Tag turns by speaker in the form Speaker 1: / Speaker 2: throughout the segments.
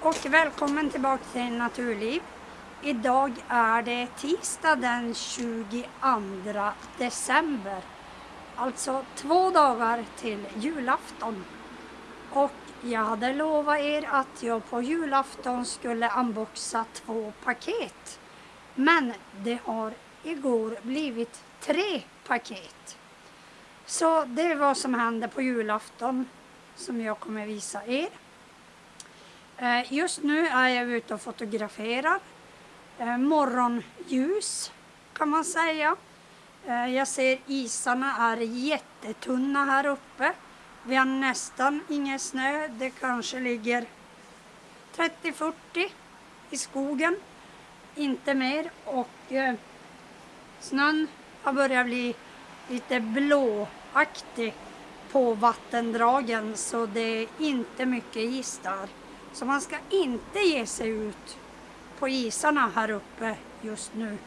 Speaker 1: och välkommen tillbaka till Naturliv. Idag är det tisdag den 22 december. Alltså två dagar till julafton. Och jag hade lovat er att jag på julafton skulle unboxa två paket. Men det har igår blivit tre paket. Så det är vad som händer på julafton som jag kommer visa er. Eh, just nu är jag ute och fotograferar. Eh, morgonljus kan man säga. Eh, jag ser isarna är jättetunna här uppe. Vi har nästan ingen snö. Det kanske ligger 30-40 i skogen. Inte mer. Och snön har börjat bli lite blåaktig på vattendragen så det är inte mycket is där. Så man ska inte ge sig ut på isarna här uppe just nu.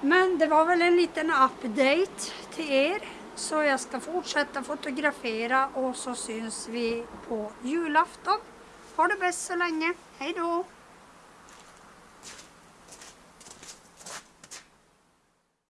Speaker 1: Men det var väl en liten update till er. Så jag ska fortsätta fotografera och så syns vi på julafton. Ha det bäst så länge. Hej då!